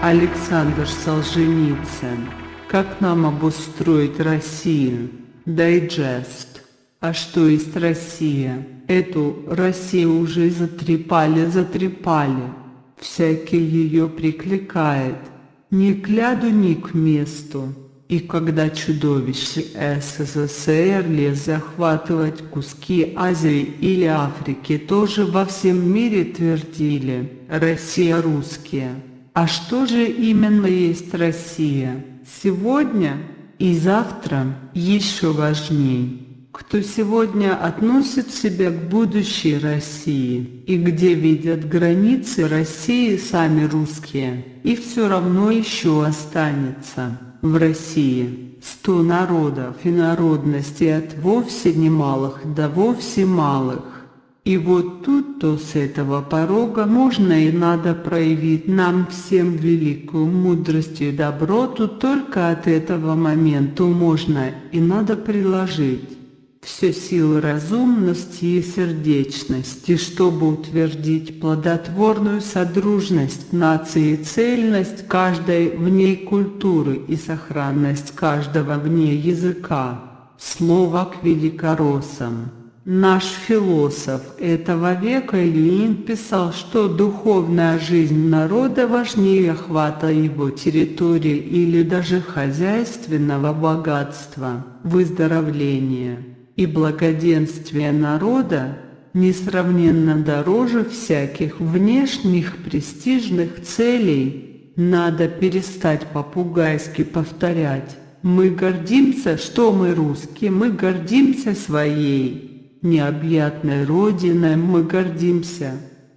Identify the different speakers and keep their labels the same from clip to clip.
Speaker 1: Александр Солженицын. Как нам обустроить Россию? Дайджест. А что есть Россия? Эту Россию уже затрепали, затрепали. Всякий ее прикликает. Ни к ляду, ни к месту. И когда чудовище СССР лез захватывать куски Азии или Африки, тоже во всем мире твердили «Россия русские». А что же именно есть Россия? Сегодня и завтра еще важнее. Кто сегодня относит себя к будущей России и где видят границы России сами русские, и все равно еще останется в России сто народов и народностей от вовсе немалых до вовсе малых. И вот тут-то с этого порога можно и надо проявить нам всем великую мудрость и доброту, только от этого момента можно и надо приложить все силы разумности и сердечности, чтобы утвердить плодотворную содружность нации и цельность каждой в ней культуры и сохранность каждого в ней языка. Слово к великороссам. Наш философ этого века Ильин писал, что духовная жизнь народа важнее охвата его территории или даже хозяйственного богатства, выздоровления и благоденствие народа несравненно дороже всяких внешних престижных целей, надо перестать попугайски повторять. Мы гордимся, что мы русские, мы гордимся своей необъятной родиной, мы гордимся.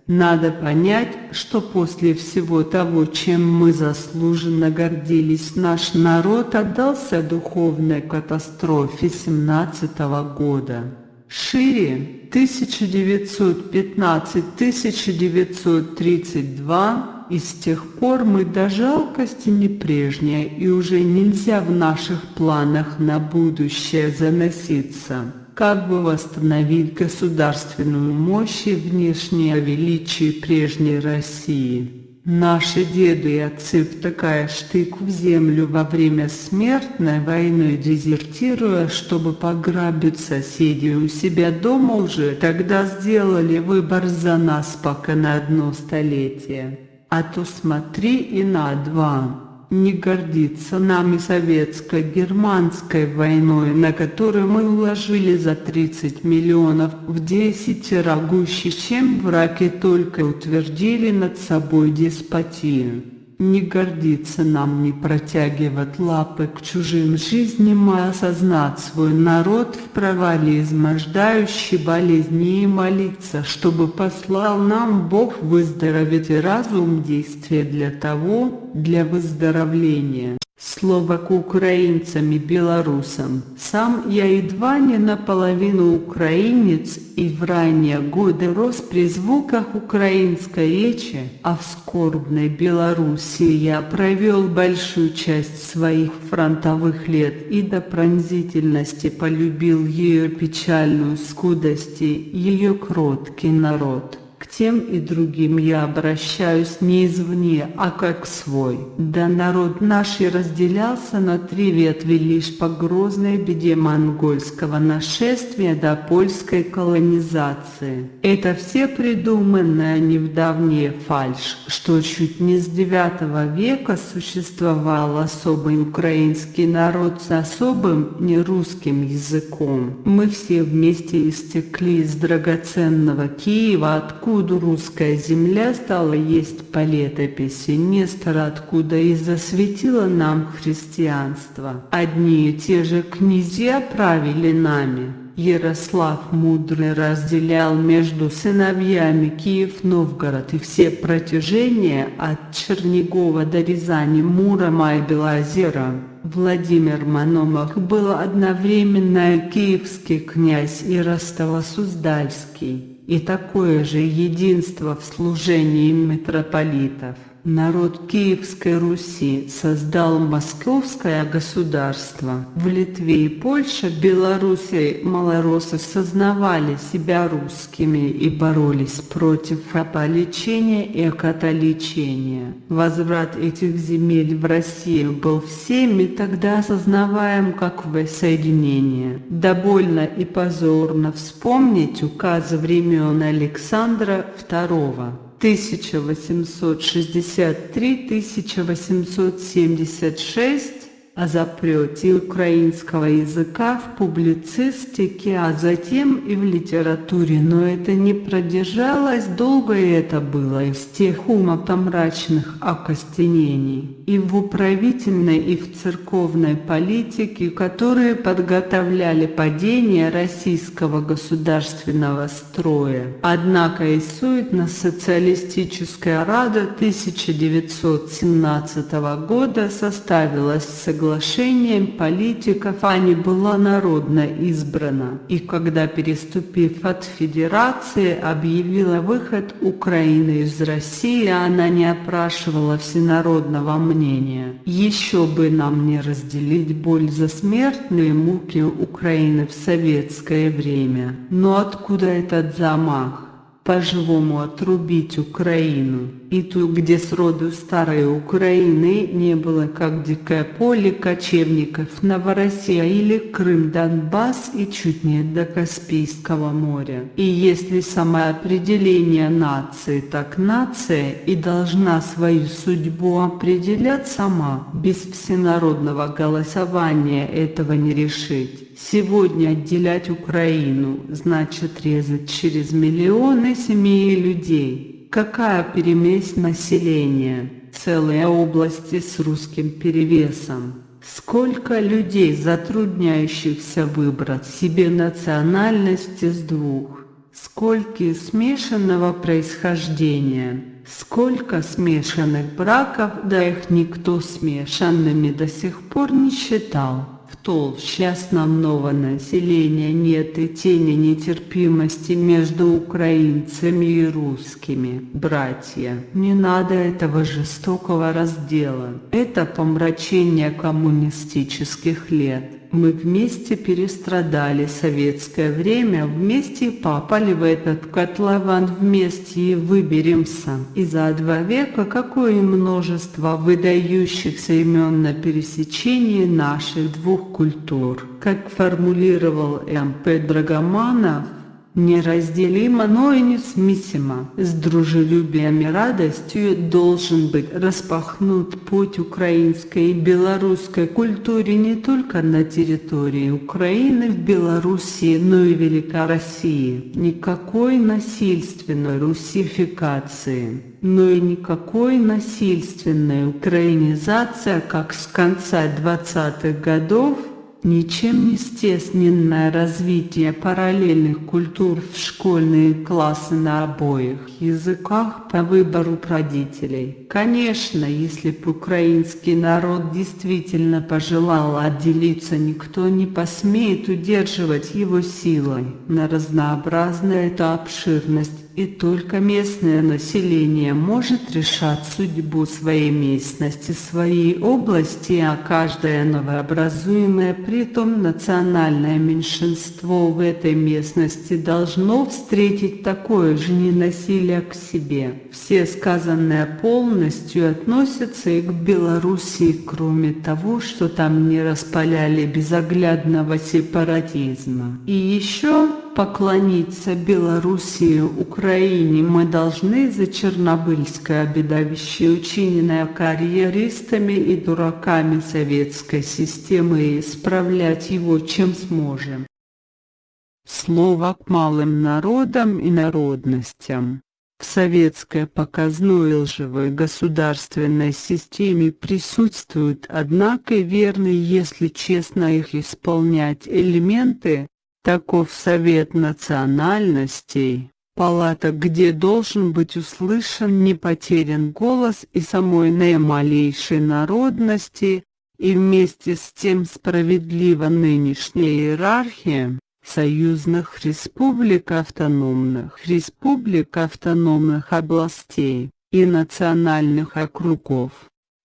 Speaker 1: Надо понять, что после всего того, чем мы заслуженно гордились, наш народ отдался духовной катастрофе 17 -го года. Шире 1915-1932 и с тех пор мы до жалкости не прежние и уже нельзя в наших планах на будущее заноситься как бы восстановить государственную мощь и внешнее величие прежней России. Наши деды и отцы, втыкая штык в землю во время смертной войны, дезертируя, чтобы пограбить соседей у себя дома уже, тогда сделали выбор за нас пока на одно столетие. А то смотри и на два не гордится нами советско-германской войной, на которую мы уложили за 30 миллионов в 10 гуще, чем враги только утвердили над собой деспотию. Не гордиться нам не протягивать лапы к чужим жизням, а осознать свой народ в провале измождающей болезни и молиться, чтобы послал нам Бог выздороветь и разум действия для того, для выздоровления. Слово к украинцам и белорусам. Сам я едва не наполовину украинец и в ранние годы рос при звуках украинской речи, а в скорбной Белоруссии я провел большую часть своих фронтовых лет и до пронзительности полюбил ее печальную скудость и ее кроткий народ. К тем и другим я обращаюсь не извне, а как свой. Да народ наш и разделялся на три ветви лишь по грозной беде монгольского нашествия до польской колонизации. Это все придуманная не в давнее фальшь, что чуть не с девятого века существовал особый украинский народ с особым нерусским языком. Мы все вместе истекли из драгоценного Киева, откуда откуда русская земля стала есть по летописи Нестора, откуда и засветило нам христианство. Одни и те же князья правили нами. Ярослав Мудрый разделял между сыновьями Киев-Новгород и все протяжения от Чернигова до Рязани, Мурома и Белозера. Владимир Мономах был одновременно киевский князь и Ростово-Суздальский и такое же единство в служении митрополитов. Народ Киевской Руси создал Московское государство. В Литве и Польше, Белоруссия малоросы сознавали себя русскими и боролись против аполичения и католичения. Возврат этих земель в Россию был всеми тогда осознаваем как воссоединение. Да больно и позорно вспомнить указы времен Александра II. 1863-1876 о запрете украинского языка в публицистике, а затем и в литературе, но это не продержалось долго и это было из тех умопомрачных окостенений и в управительной и в церковной политике, которые подготовляли падение российского государственного строя. Однако и суетно-социалистическая Рада 1917 года составилась согласием соглашением политиков а не была народно избрана, и когда, переступив от Федерации, объявила выход Украины из России, она не опрашивала всенародного мнения. Еще бы нам не разделить боль за смертные муки Украины в советское время. Но откуда этот замах? По-живому отрубить Украину и ту, где сроду старой Украины не было, как дикое поле кочевников Новороссия или Крым, Донбасс и чуть не до Каспийского моря. И если самоопределение нации, так нация и должна свою судьбу определять сама, без всенародного голосования этого не решить. Сегодня отделять Украину значит резать через миллионы семей и людей. Какая перемесь населения, целые области с русским перевесом. Сколько людей, затрудняющихся выбрать себе национальности с двух. Сколько смешанного происхождения. Сколько смешанных браков, да их никто смешанными до сих пор не считал толще основного населения нет и тени нетерпимости между украинцами и русскими. Братья, не надо этого жестокого раздела. Это помрачение коммунистических лет. Мы вместе перестрадали советское время, вместе попали в этот котлован, вместе и выберемся. И за два века какое множество выдающихся имен на пересечении наших двух культур. Как формулировал М.П. Драгоманов, неразделимо, но и несмесимо. С дружелюбием и радостью должен быть распахнут путь украинской и белорусской культуре не только на территории Украины, в Белоруссии, но и Великой России. Никакой насильственной русификации но и никакой насильственной украинизации, как с конца 20-х годов Ничем не стесненное развитие параллельных культур в школьные классы на обоих языках по выбору родителей. Конечно, если бы украинский народ действительно пожелал отделиться, никто не посмеет удерживать его силой. На разнообразная эта обширность и только местное население может решать судьбу своей местности, своей области, а каждое новообразуемое, притом национальное меньшинство в этой местности должно встретить такое же ненасилие к себе. Все сказанное полностью относятся и к Белоруссии, кроме того, что там не распаляли безоглядного сепаратизма. И еще поклониться Белоруссии, Украине мы должны за Чернобыльское бедовище, учиненное карьеристами и дураками советской системы, и исправлять его чем сможем. Слово к малым народам и народностям. В советской показной лживой государственной системе присутствуют, однако, верные, если честно их исполнять, элементы, Таков совет национальностей, палата, где должен быть услышан не потерян голос и самой наималейшей народности, и вместе с тем справедлива нынешняя иерархия союзных республик автономных республик автономных областей. и национальных округов.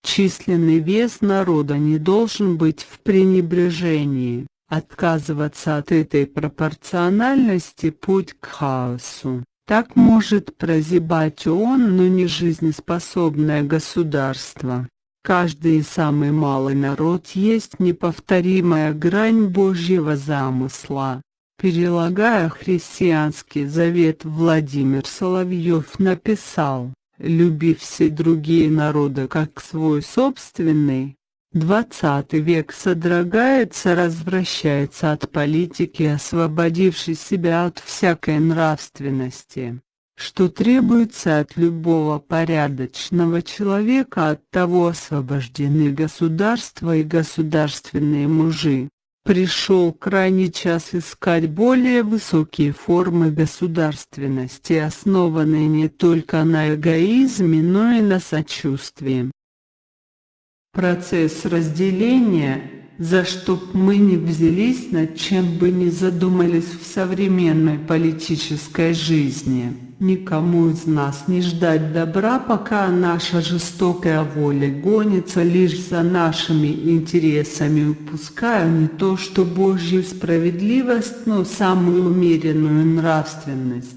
Speaker 1: Численный вес народа не должен быть в пренебрежении. Отказываться от этой пропорциональности – путь к хаосу. Так может прозябать он, но не жизнеспособное государство. Каждый самый малый народ есть неповторимая грань Божьего замысла. Перелагая христианский завет Владимир Соловьев написал, «Люби все другие народы как свой собственный, Двадцатый век содрогается развращается от политики освободившей себя от всякой нравственности. Что требуется от любого порядочного человека от того освобождены государства и государственные мужи. Пришел крайний час искать более высокие формы государственности, основанные не только на эгоизме, но и на сочувствии. Процесс разделения, за что мы не взялись, над чем бы не задумались в современной политической жизни, никому из нас не ждать добра, пока наша жестокая воля гонится лишь за нашими интересами, упуская не то что Божью справедливость, но самую умеренную нравственность.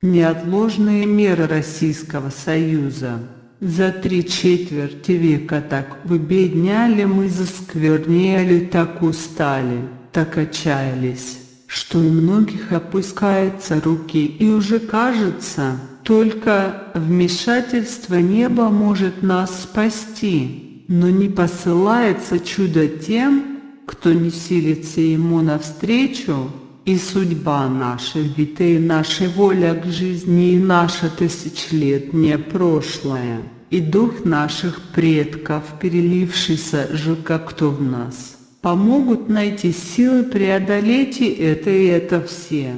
Speaker 1: Неотложные меры Российского Союза за три четверти века так выбедняли мы, засквернели, так устали, так отчаялись, что у многих опускаются руки. И уже кажется, только вмешательство неба может нас спасти, но не посылается чудо тем, кто не силится ему навстречу, и судьба ведь и наша воля к жизни, и наше тысячелетнее прошлое и дух наших предков, перелившийся же как-то в нас, помогут найти силы преодолеть и это, и это все.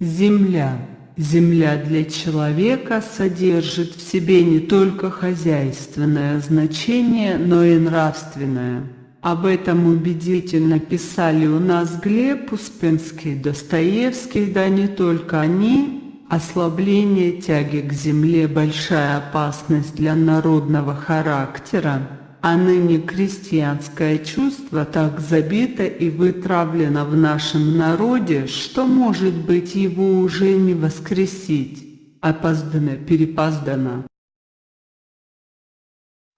Speaker 1: Земля. Земля для человека содержит в себе не только хозяйственное значение, но и нравственное. Об этом убедительно писали у нас Глеб Успенский, Достоевский, да не только они, Ослабление тяги к земле – большая опасность для народного характера, а ныне крестьянское чувство так забито и вытравлено в нашем народе, что, может быть, его уже не воскресить. Опоздано-перепоздано.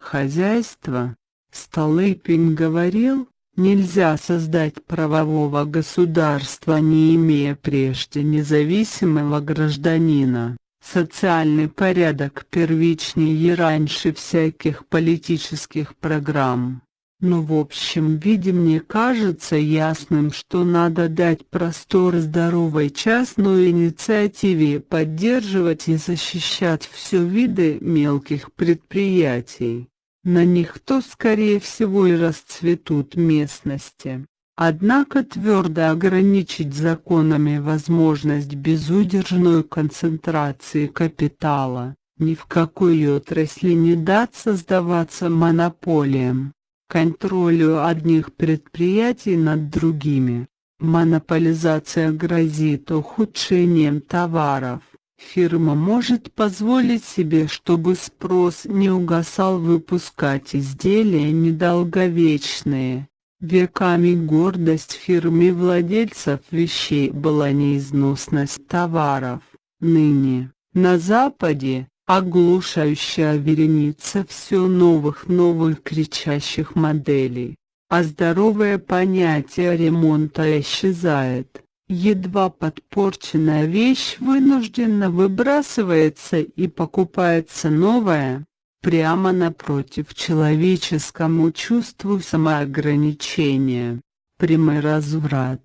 Speaker 1: Хозяйство. Столыпин говорил, Нельзя создать правового государства, не имея прежде независимого гражданина. Социальный порядок первичнее раньше всяких политических программ. Но в общем виде мне кажется ясным, что надо дать простор здоровой частной инициативе поддерживать и защищать все виды мелких предприятий на них то скорее всего и расцветут местности. Однако твердо ограничить законами возможность безудержной концентрации капитала, ни в какой отрасли не дать создаваться монополиям, контролю одних предприятий над другими. Монополизация грозит ухудшением товаров, Фирма может позволить себе, чтобы спрос не угасал выпускать изделия недолговечные. Веками гордость фирмы владельцев вещей была неизносность товаров. Ныне, на Западе, оглушающая вереница все новых новых кричащих моделей, а здоровое понятие ремонта исчезает. Едва подпорченная вещь вынужденно выбрасывается и покупается новая, прямо напротив человеческому чувству самоограничения, прямой разврат.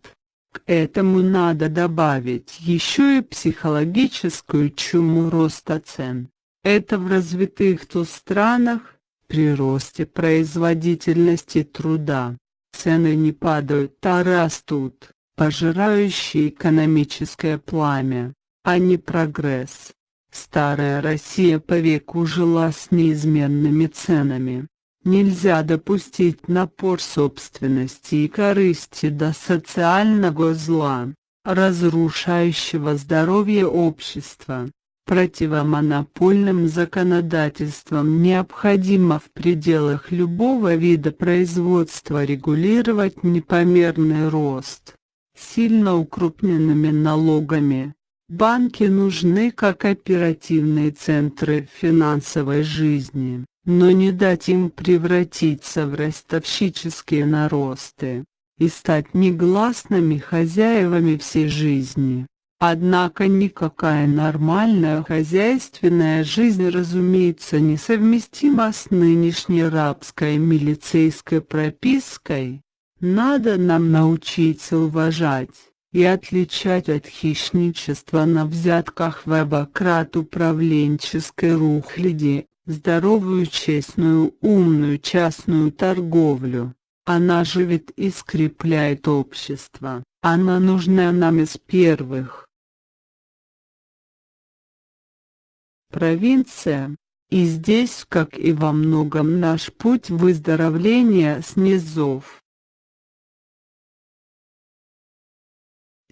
Speaker 1: К этому надо добавить еще и психологическую чуму роста цен. Это в развитых то странах, при росте производительности труда, цены не падают, а растут пожирающий экономическое пламя, а не прогресс. Старая Россия по веку жила с неизменными ценами. Нельзя допустить напор собственности и корысти до социального зла, разрушающего здоровье общества. Противомонопольным законодательством необходимо в пределах любого вида производства регулировать непомерный рост. Сильно укрупненными налогами. Банки нужны как оперативные центры финансовой жизни, но не дать им превратиться в ростовщические наросты и стать негласными хозяевами всей жизни. Однако никакая нормальная хозяйственная жизнь разумеется несовместима с нынешней рабской милицейской пропиской. Надо нам научиться уважать и отличать от хищничества на взятках в обократ управленческой рухляди, здоровую честную умную частную торговлю. Она живет и скрепляет общество, она нужна нам из первых. провинция, и здесь, как и во многом наш путь выздоровления с низов.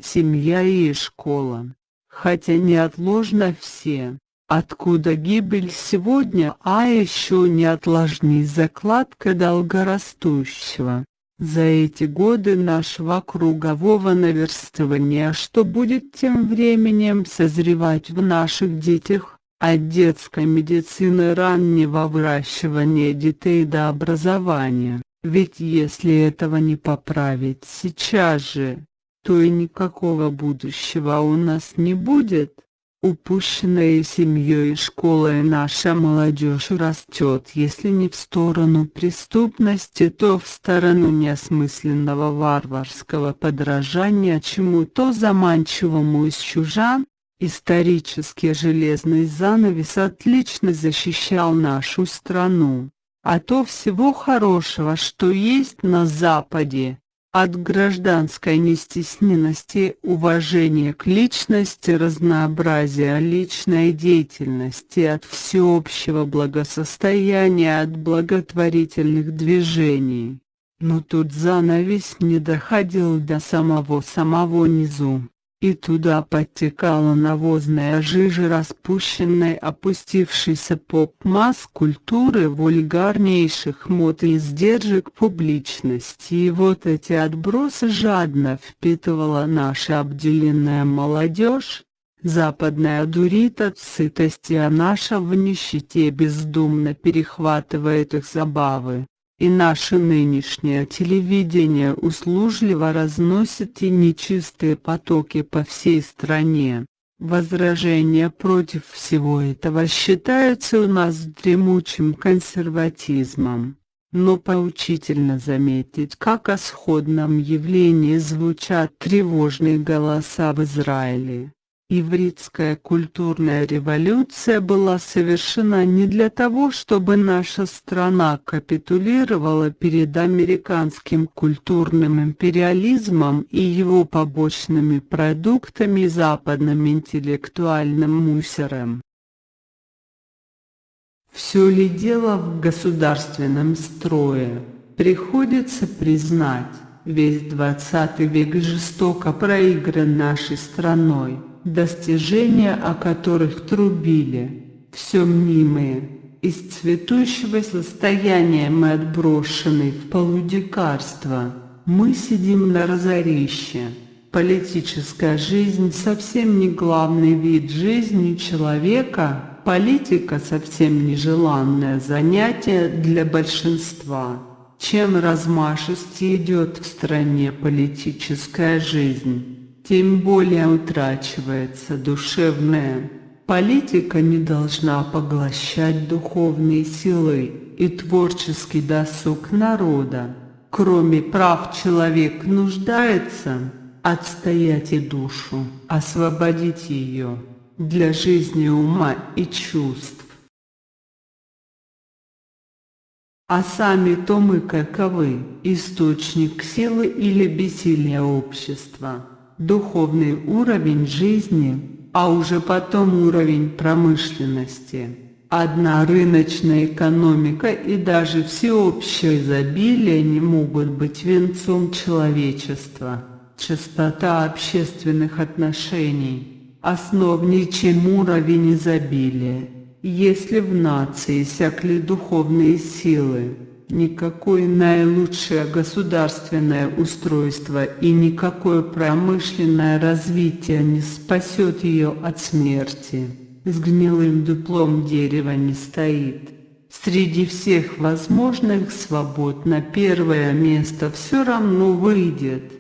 Speaker 1: Семья и школа, хотя неотложно все, откуда гибель сегодня, а еще неотложней закладка долгорастущего. За эти годы нашего кругового наверстывания, что будет тем временем созревать в наших детях, от детской медицины раннего выращивания детей до образования, ведь если этого не поправить сейчас же, то и никакого будущего у нас не будет. Упущенная семьей и школой наша молодежь растет, если не в сторону преступности, то в сторону неосмысленного варварского подражания чему-то заманчивому из чужан, Исторический железный занавес отлично защищал нашу страну, а то всего хорошего, что есть на Западе, от гражданской нестесненности, уважения к личности, разнообразия личной деятельности, от всеобщего благосостояния, от благотворительных движений. Но тут занавес не доходил до самого-самого низу и туда подтекала навозная жижа распущенной опустившейся поп-масс культуры вульгарнейших мод и издержек публичности. И вот эти отбросы жадно впитывала наша обделенная молодежь, Западная дурит от сытости, а наша в нищете бездумно перехватывает их забавы и наше нынешнее телевидение услужливо разносит и нечистые потоки по всей стране. Возражения против всего этого считаются у нас дремучим консерватизмом. Но поучительно заметить, как о сходном явлении звучат тревожные голоса в Израиле. Ивритская культурная революция была совершена не для того, чтобы наша страна капитулировала перед американским культурным империализмом и его побочными продуктами западным интеллектуальным мусором. Все ли дело в государственном строе, приходится признать, весь двадцатый век жестоко проигран нашей страной достижения о которых трубили, все мнимые. Из цветущего состояния мы отброшены в полудикарство, мы сидим на разорище. Политическая жизнь совсем не главный вид жизни человека, политика совсем нежеланное занятие для большинства. Чем размашисти идет в стране политическая жизнь, тем более утрачивается душевная. Политика не должна поглощать духовные силы и творческий досуг народа. Кроме прав человек нуждается отстоять и душу, освободить ее для жизни ума и чувств. А сами-то мы каковы, источник силы или бессилия общества духовный уровень жизни, а уже потом уровень промышленности. Одна рыночная экономика и даже всеобщее изобилие не могут быть венцом человечества. Чистота общественных отношений, основничем уровень изобилия. Если в нации сякли духовные силы, никакое наилучшее государственное устройство и никакое промышленное развитие не спасет ее от смерти. С гнилым дуплом дерева не стоит. Среди всех возможных свобод на первое место все равно выйдет.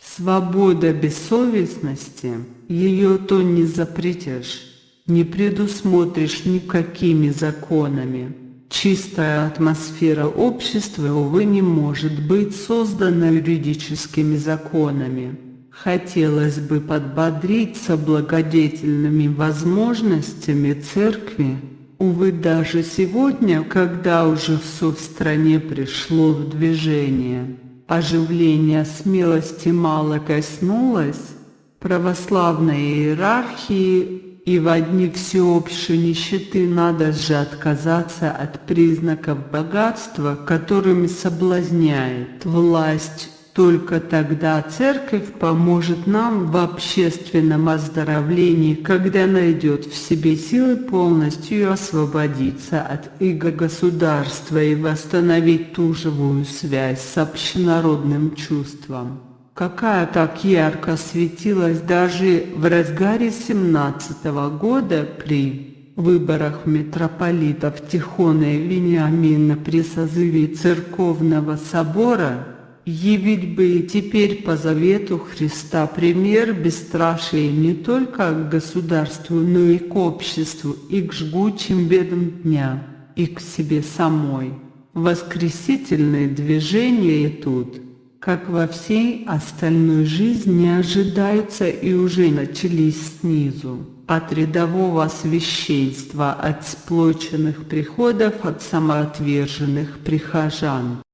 Speaker 1: Свобода бессовестности, ее то не запретишь, не предусмотришь никакими законами. Чистая атмосфера общества, увы, не может быть создана юридическими законами. Хотелось бы подбодриться благодетельными возможностями церкви, Увы, даже сегодня, когда уже все в стране пришло в движение, оживление смелости мало коснулось, православной иерархии и в одни всеобщей нищеты надо же отказаться от признаков богатства, которыми соблазняет власть. Только тогда церковь поможет нам в общественном оздоровлении, когда найдет в себе силы полностью освободиться от иго государства и восстановить ту живую связь с общенародным чувством, какая так ярко светилась даже в разгаре 17 -го года при выборах митрополитов Тихона и Вениамина при созыве Церковного собора Явить бы и теперь по завету Христа пример бесстрашия не только к государству, но и к обществу, и к жгучим бедам дня, и к себе самой. Воскресительные движения тут, как во всей остальной жизни, ожидаются и уже начались снизу, от рядового священства, от сплоченных приходов, от самоотверженных прихожан.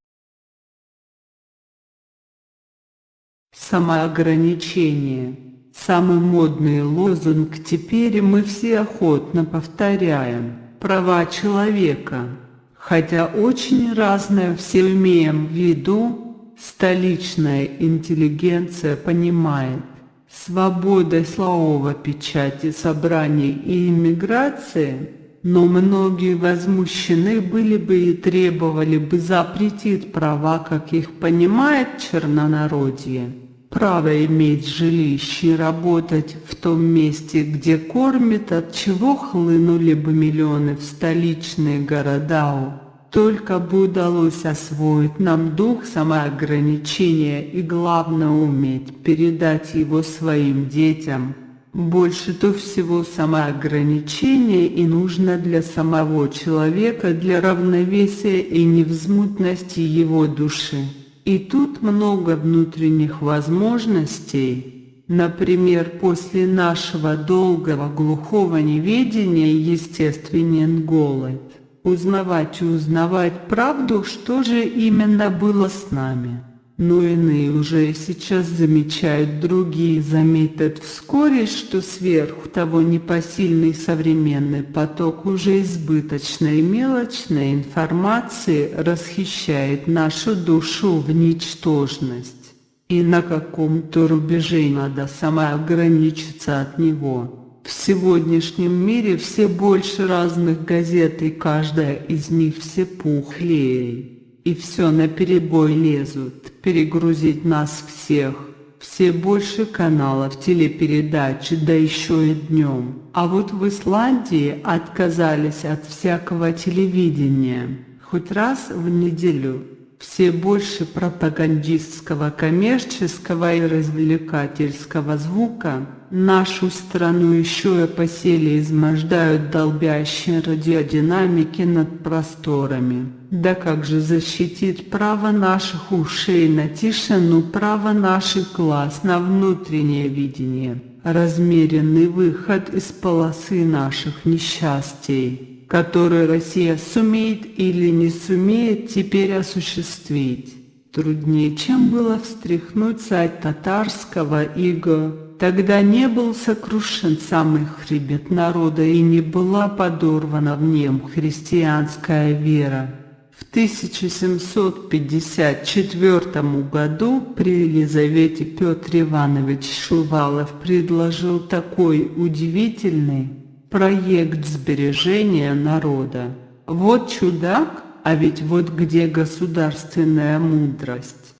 Speaker 1: Самоограничение. Самый модный лозунг теперь мы все охотно повторяем. Права человека. Хотя очень разное все имеем в виду, столичная интеллигенция понимает. Свобода слова, печати, собраний и иммиграции, но многие возмущены были бы и требовали бы запретить права, как их понимает чернонародье право иметь жилище и работать в том месте, где кормят, от чего хлынули бы миллионы в столичные города. Только бы удалось освоить нам дух самоограничения и главное уметь передать его своим детям. Больше-то всего самоограничение и нужно для самого человека, для равновесия и невзмутности его души. И тут много внутренних возможностей, например, после нашего долгого глухого неведения естественен голод. Узнавать и узнавать правду, что же именно было с нами но иные уже сейчас замечают, другие заметят вскоре, что сверху того непосильный современный поток уже избыточной мелочной информации расхищает нашу душу в ничтожность. И на каком-то рубеже надо самоограничиться от него. В сегодняшнем мире все больше разных газет и каждая из них все пухлее и все наперебой лезут, перегрузить нас всех. Все больше каналов телепередачи, да еще и днем. А вот в Исландии отказались от всякого телевидения. Хоть раз в неделю. Все больше пропагандистского, коммерческого и развлекательского звука. Нашу страну еще и по силе измождают долбящие радиодинамики над просторами. Да как же защитить право наших ушей на тишину, право наших глаз на внутреннее видение, размеренный выход из полосы наших несчастий, который Россия сумеет или не сумеет теперь осуществить. Труднее, чем было встряхнуть царь татарского иго, Тогда не был сокрушен самый хребет народа и не была подорвана в нем христианская вера. В 1754 году при Елизавете Петр Иванович Шувалов предложил такой удивительный проект сбережения народа. Вот чудак, а ведь вот где государственная мудрость.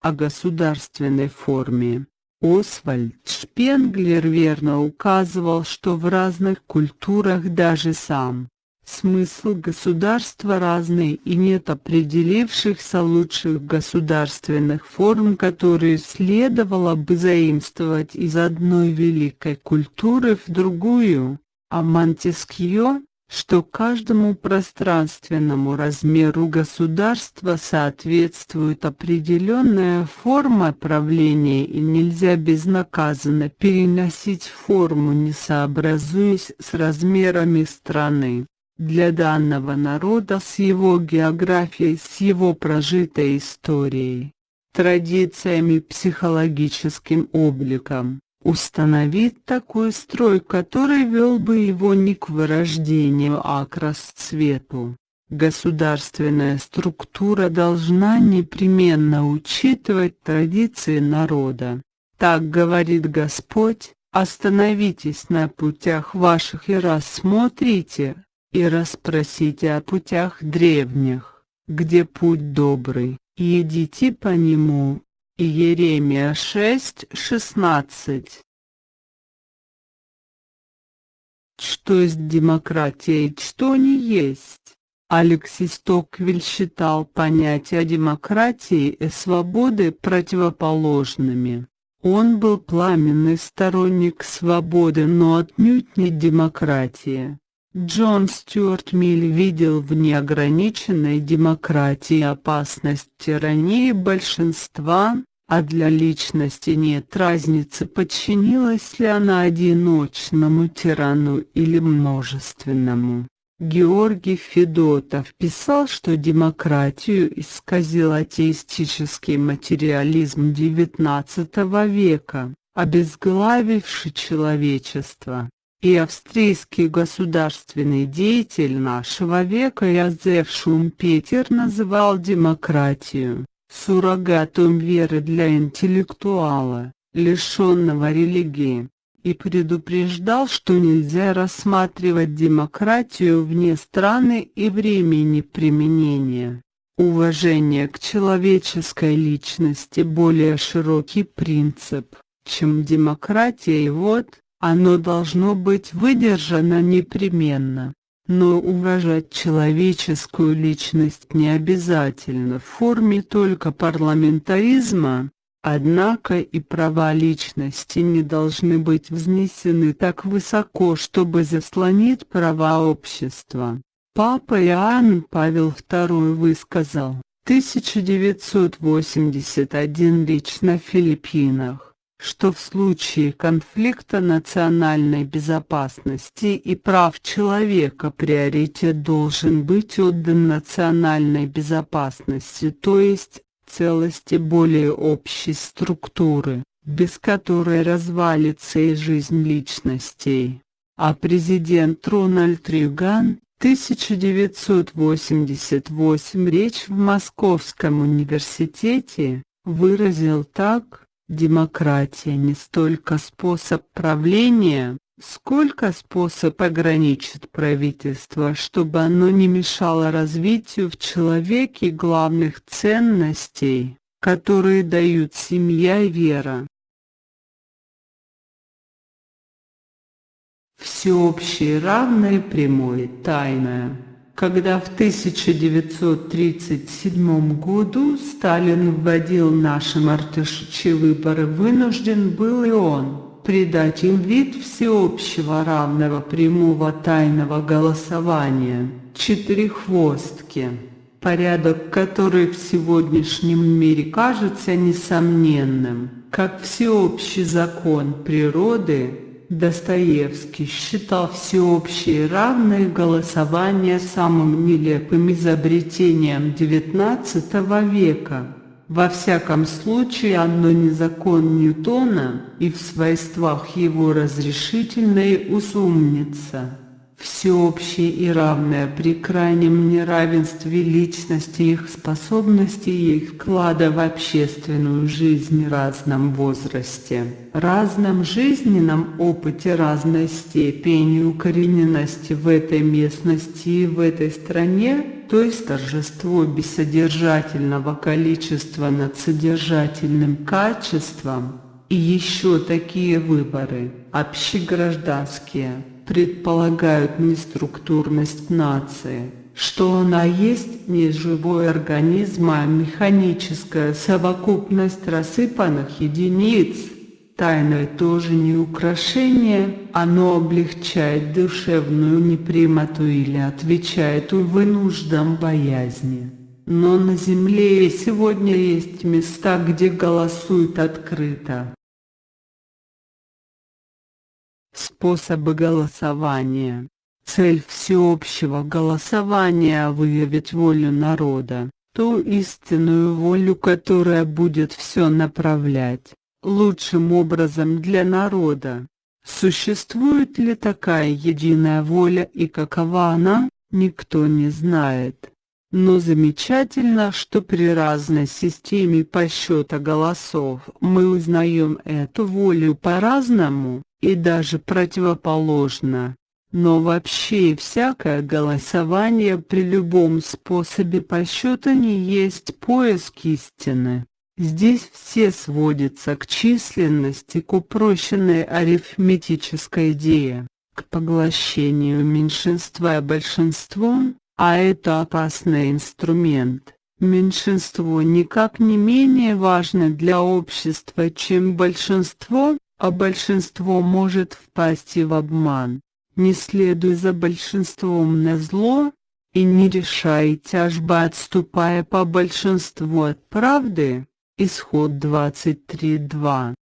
Speaker 1: О государственной форме Освальд Шпенглер верно указывал, что в разных культурах даже сам смысл государства разный и нет определившихся лучших государственных форм, которые следовало бы заимствовать из одной великой культуры в другую, а Монтескье что каждому пространственному размеру государства соответствует определенная форма правления и нельзя безнаказанно переносить форму не сообразуясь с размерами страны. Для данного народа с его географией, с его прожитой историей, традициями психологическим обликом, установить такой строй, который вел бы его не к вырождению, а к расцвету. Государственная структура должна непременно учитывать традиции народа. Так говорит Господь, остановитесь на путях ваших и рассмотрите, и расспросите о путях древних, где путь добрый, и идите по нему, Иеремия 6:16 Что есть демократия и что не есть? Алексис Токвиль считал понятия демократии и свободы противоположными. Он был пламенный сторонник свободы, но отнюдь не демократии. Джон Стюарт Миль видел в неограниченной демократии опасность тирании большинства, а для личности нет разницы подчинилась ли она одиночному тирану или множественному. Георгий Федотов писал, что демократию исказил атеистический материализм XIX века, обезглавивший человечество и австрийский государственный деятель нашего века Язеф Шумпетер называл демократию суррогатом веры для интеллектуала, лишенного религии, и предупреждал, что нельзя рассматривать демократию вне страны и времени применения. Уважение к человеческой личности более широкий принцип, чем демократия и вот, оно должно быть выдержано непременно. Но уважать человеческую личность не обязательно в форме только парламентаризма, однако и права личности не должны быть взнесены так высоко, чтобы заслонить права общества. Папа Иоанн Павел II высказал, 1981 речь на Филиппинах что в случае конфликта национальной безопасности и прав человека приоритет должен быть отдан национальной безопасности, то есть целости более общей структуры, без которой развалится и жизнь личностей. А президент Рональд Рейган 1988 речь в Московском университете выразил так, Демократия не столько способ правления, сколько способ ограничить правительство, чтобы оно не мешало развитию в человеке главных ценностей, которые дают семья и вера. Всеобщее равное прямое тайное когда в 1937 году Сталин вводил наши мартышичьи выборы, вынужден был и он придать им вид всеобщего равного прямого тайного голосования, четыреххвостки, порядок который в сегодняшнем мире кажется несомненным, как всеобщий закон природы, Достоевский считал всеобщее равное голосование самым нелепым изобретением XIX века. Во всяком случае оно не закон Ньютона и в свойствах его разрешительной усумнится. Всеобщее и равное при крайнем неравенстве личности их способностей и их вклада в общественную жизнь в разном возрасте, разном жизненном опыте разной степени укорененности в этой местности и в этой стране, то есть торжество бессодержательного количества над содержательным качеством, и еще такие выборы, общегражданские, предполагают неструктурность нации, что она есть не живой организм, а механическая совокупность рассыпанных единиц. Тайное тоже не украшение, оно облегчает душевную непрямоту или отвечает увы нуждам боязни. Но на земле и сегодня есть места, где голосуют открыто. Способы голосования. Цель всеобщего голосования – выявить волю народа, ту истинную волю, которая будет все направлять, лучшим образом для народа. Существует ли такая единая воля и какова она, никто не знает. Но замечательно, что при разной системе подсчета голосов мы узнаем эту волю по-разному и даже противоположно. Но вообще всякое голосование при любом способе подсчета не есть поиск истины. Здесь все сводится к численности, к упрощенной арифметической идее, к поглощению меньшинства большинством, а это опасный инструмент. Меньшинство никак не менее важно для общества, чем большинство, а большинство может впасть и в обман. Не следуй за большинством на зло, и не решай тяжбы отступая по большинству от правды. Исход 23.2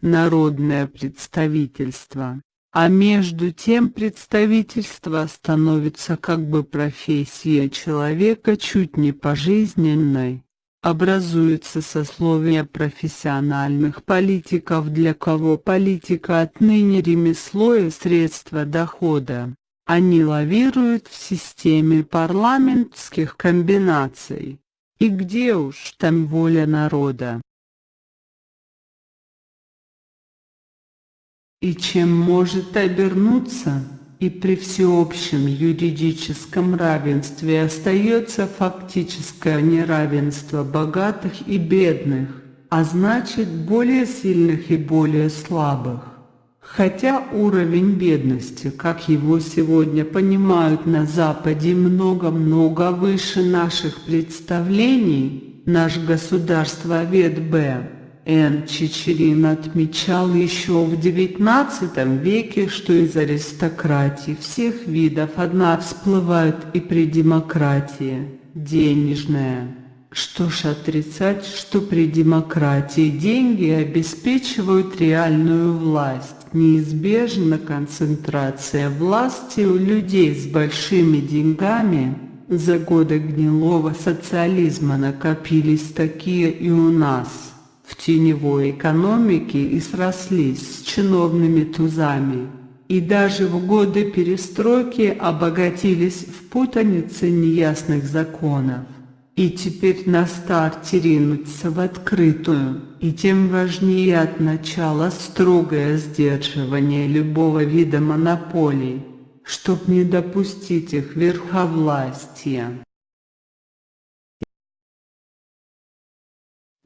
Speaker 1: Народное представительство а между тем представительство становится как бы профессией человека чуть не пожизненной. Образуется сословие профессиональных политиков, для кого политика отныне ремесло и средство дохода. Они лавируют в системе парламентских комбинаций. И где уж там воля народа? И чем может обернуться? И при всеобщем юридическом равенстве остается фактическое неравенство богатых и бедных, а значит более сильных и более слабых. Хотя уровень бедности, как его сегодня понимают на Западе, много-много выше наших представлений, наш государствовед Б. Н. Чичерин отмечал еще в XIX веке, что из аристократии всех видов одна всплывает и при демократии – денежная. Что ж отрицать, что при демократии деньги обеспечивают реальную власть, неизбежна концентрация власти у людей с большими деньгами, за годы гнилого социализма накопились такие и у нас в теневой экономике и срослись с чиновными тузами, и даже в годы перестройки обогатились в путанице неясных законов. И теперь на старте ринуться в открытую, и тем важнее от начала строгое сдерживание любого вида монополий, чтоб не допустить их верховластия.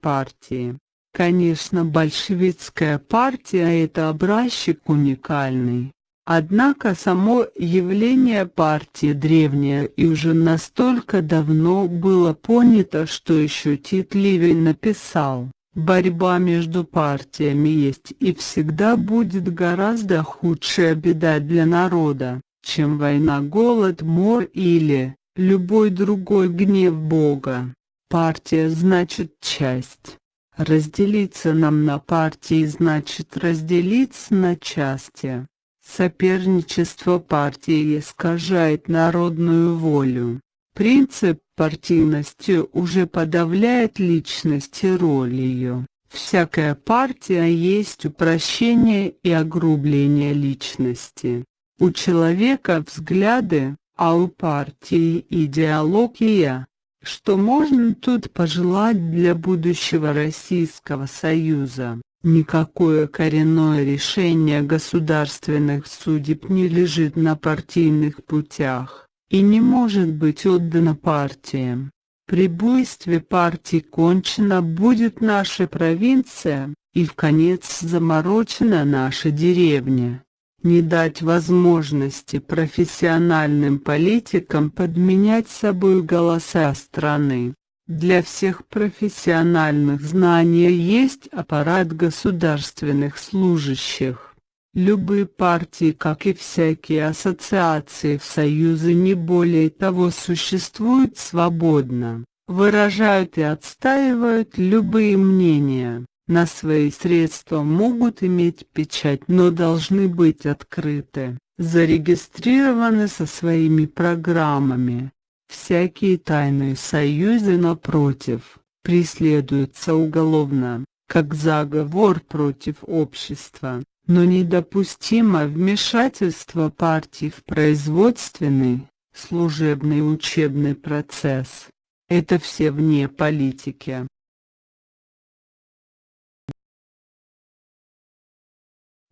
Speaker 1: Партии Конечно, большевистская партия – это образчик уникальный. Однако само явление партии древнее и уже настолько давно было понято, что еще Тит Ливий написал, борьба между партиями есть и всегда будет гораздо худшая беда для народа, чем война, голод, мор или любой другой гнев Бога. Партия значит часть. Разделиться нам на партии значит разделиться на части. Соперничество партии искажает народную волю. Принцип партийности уже подавляет личность и роль ее. Всякая партия есть упрощение и огрубление личности. У человека взгляды, а у партии идеология. Что можно тут пожелать для будущего Российского Союза? Никакое коренное решение государственных судеб не лежит на партийных путях, и не может быть отдано партиям. При буйстве партий кончена будет наша провинция, и в конец заморочена наша деревня. Не дать возможности профессиональным политикам подменять собой голоса страны. Для всех профессиональных знаний есть аппарат государственных служащих. Любые партии, как и всякие ассоциации в Союзе не более того существуют свободно, выражают и отстаивают любые мнения, на свои средства могут иметь печать, но должны быть открыты, зарегистрированы со своими программами, Всякие тайные союзы, напротив, преследуются уголовно, как заговор против общества, но недопустимо вмешательство партий в производственный, служебный и учебный процесс. Это все вне политики.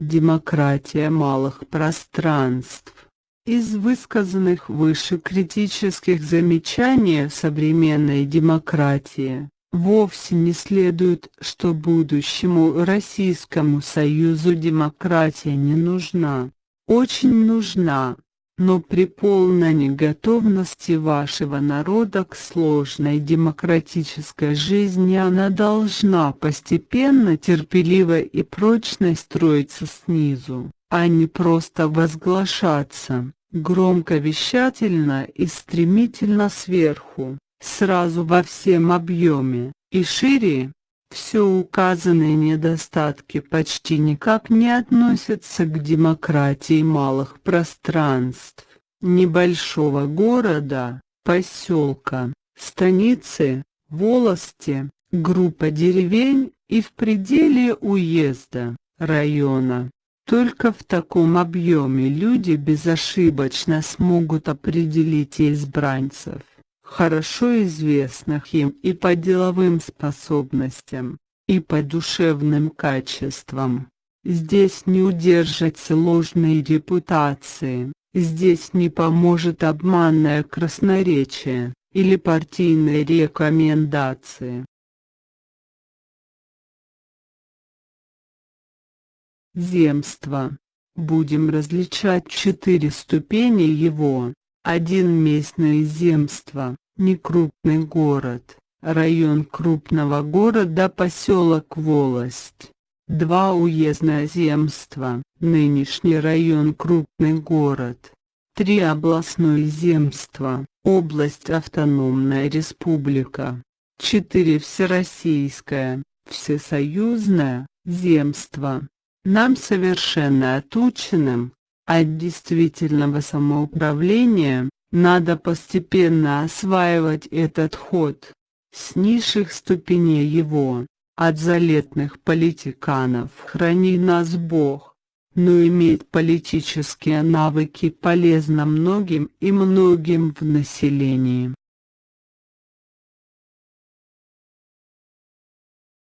Speaker 1: Демократия малых пространств из высказанных выше критических замечаний современной демократии, вовсе не следует, что будущему Российскому Союзу демократия не нужна. Очень нужна, но при полной неготовности вашего народа к сложной демократической жизни она должна постепенно терпеливо и прочно строиться снизу а не просто возглашаться, громко-вещательно и стремительно сверху, сразу во всем объеме, и шире. Все указанные недостатки почти никак не относятся к демократии малых пространств, небольшого города, поселка, станицы, волости, группа деревень и в пределе уезда, района. Только в таком объеме люди безошибочно смогут определить избранцев, хорошо известных им и по деловым способностям, и по душевным качествам. Здесь не удержать ложной репутации, здесь не поможет обманное красноречие или партийные рекомендации. Земство. Будем различать четыре ступени его. Один местное земство, некрупный город, район крупного города поселок Волость. Два уездное земство, нынешний район крупный город. Три областное земство, область автономная республика. Четыре всероссийское, всесоюзное, земство, нам совершенно отученным, от действительного самоуправления, надо постепенно осваивать этот ход. С низших ступеней его, от залетных политиканов храни нас Бог. Но иметь политические навыки полезно многим и многим в населении.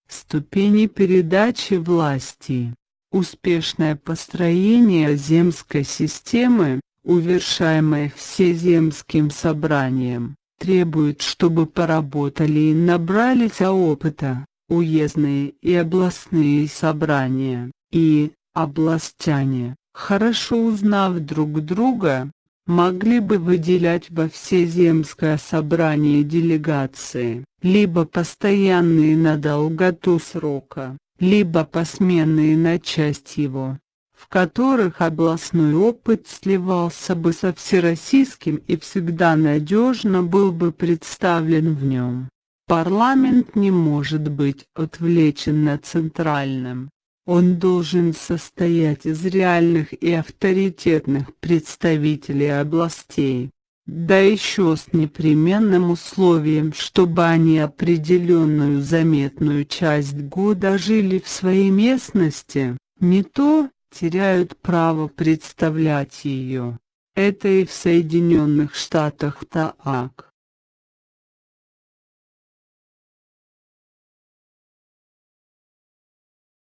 Speaker 1: Ступени передачи власти Успешное построение земской системы, увершаемое всеземским собранием, требует, чтобы поработали и набрались опыта, уездные и областные собрания, и, областяне, хорошо узнав друг друга, могли бы выделять во всеземское собрание делегации, либо постоянные на долготу срока, либо посменные на часть его, в которых областной опыт сливался бы со всероссийским и всегда надежно был бы представлен в нем. Парламент не может быть отвлечен на центральном. Он должен состоять из реальных и авторитетных представителей областей. Да еще с непременным условием, чтобы они определенную заметную часть года жили в своей местности, не то теряют право представлять ее. Это и в Соединенных Штатах так.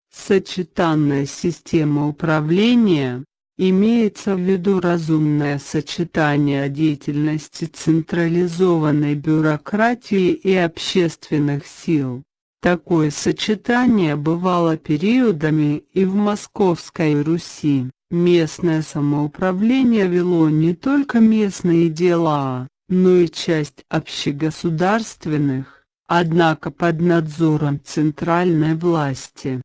Speaker 1: Сочетанная система управления Имеется в виду разумное сочетание деятельности централизованной бюрократии и общественных сил. Такое сочетание бывало периодами и в Московской Руси. Местное самоуправление вело не только местные дела, но и часть общегосударственных, однако под надзором центральной власти.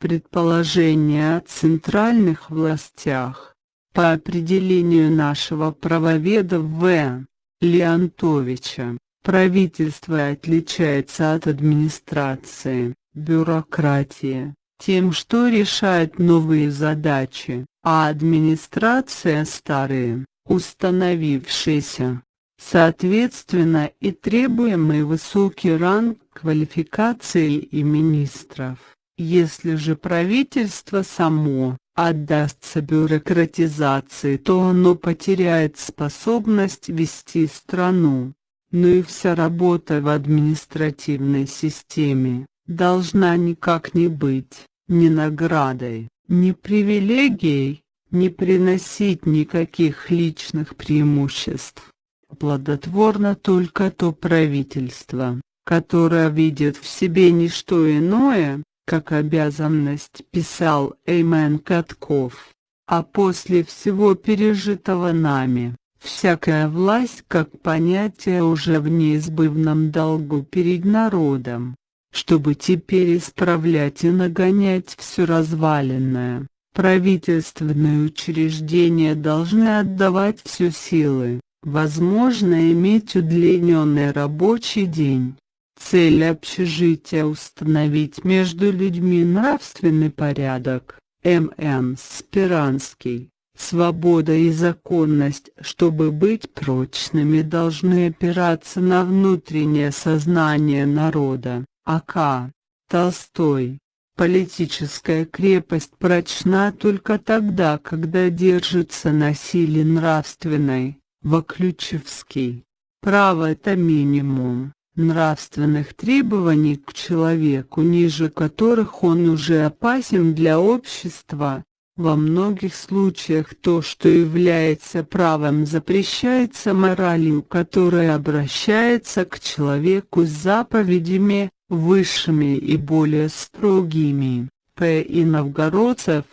Speaker 1: Предположение о центральных властях. По определению нашего правоведа В. Леонтовича, правительство отличается от администрации, бюрократии, тем, что решает новые задачи, а администрация старые, установившиеся. Соответственно и требуемый высокий ранг квалификации и министров. Если же правительство само отдастся бюрократизации, то оно потеряет способность вести страну. Но и вся работа в административной системе должна никак не быть ни наградой, ни привилегией, не приносить никаких личных преимуществ. Плодотворно только то правительство, которое видит в себе не что иное, как обязанность писал Эймен Катков. А после всего пережитого нами, всякая власть как понятие уже в неизбывном долгу перед народом, чтобы теперь исправлять и нагонять все разваленное. Правительственные учреждения должны отдавать все силы, возможно иметь удлиненный рабочий день, Цель общежития установить между людьми нравственный порядок. М.Н. Спиранский. Свобода и законность, чтобы быть прочными, должны опираться на внутреннее сознание народа. А.К. Толстой. Политическая крепость прочна только тогда, когда держится на силе нравственной. Воключевский. Право – это минимум нравственных требований к человеку, ниже которых он уже опасен для общества. Во многих случаях то, что является правом, запрещается моралью, которая обращается к человеку с заповедями, высшими и более строгими. П. и Новгородцев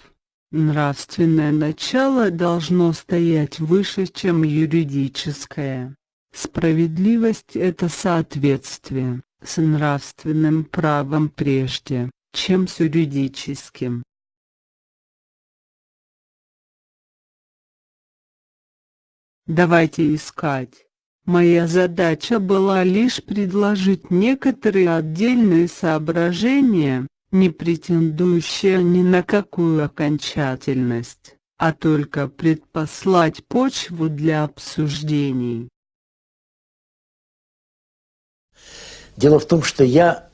Speaker 1: Нравственное начало должно стоять выше, чем юридическое. Справедливость – это соответствие с нравственным правом прежде, чем с юридическим. Давайте искать. Моя задача была лишь предложить некоторые отдельные соображения, не претендующие ни на какую окончательность, а только предпослать почву для обсуждений.
Speaker 2: Дело в том, что я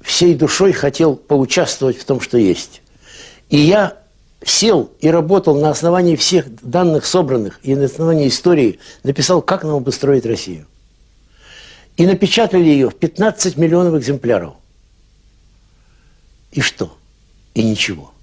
Speaker 2: всей душой хотел поучаствовать в том, что есть. И я сел и работал на основании всех данных собранных и на основании истории, написал, как нам обустроить Россию. И напечатали ее в 15 миллионов экземпляров. И что? И ничего.